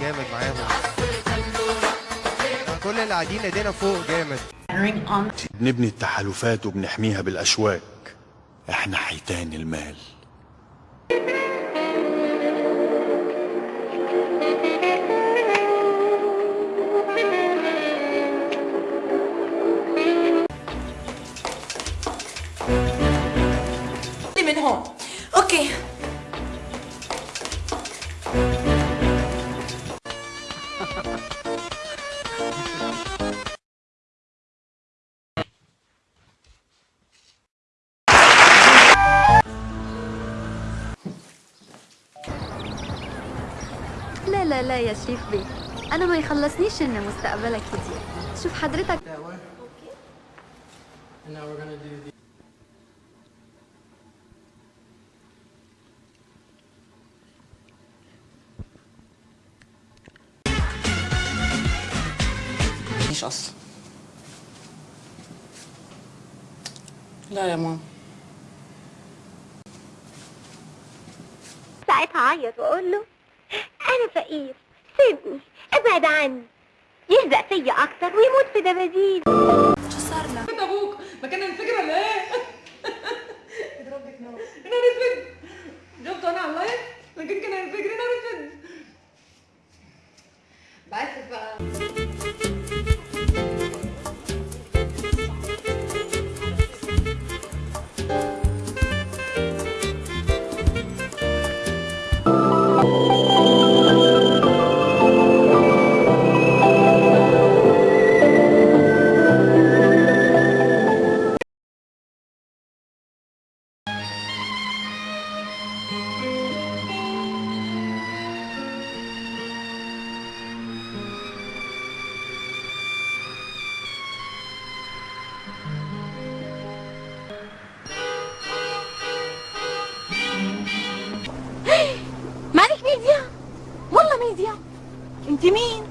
جامد معاهم. كل اللي قاعدين ايدينا فوق جامد. بنبني التحالفات وبنحميها بالأشواك. إحنا حيتان المال. من هون. أوكي. لا لا لا يا شريف بيه أنا ما يخلصنيش ان مستقبلك كتير شوف حضرتك. مش أصلا لا يا ماما. ساعتها اعيط وأقول له أنا فقير سيبني أبعد عني. يهزق فيا أكتر ويموت في دباديب. انت أبوك؟ ما كان الفكرة ولا إيه؟ اضربك نار. يا نهار اسود شفته أنا على اللايف؟ لكن كان الفكرة يا نهار اسود بس بقى. you ميديا والله ميديا انت مين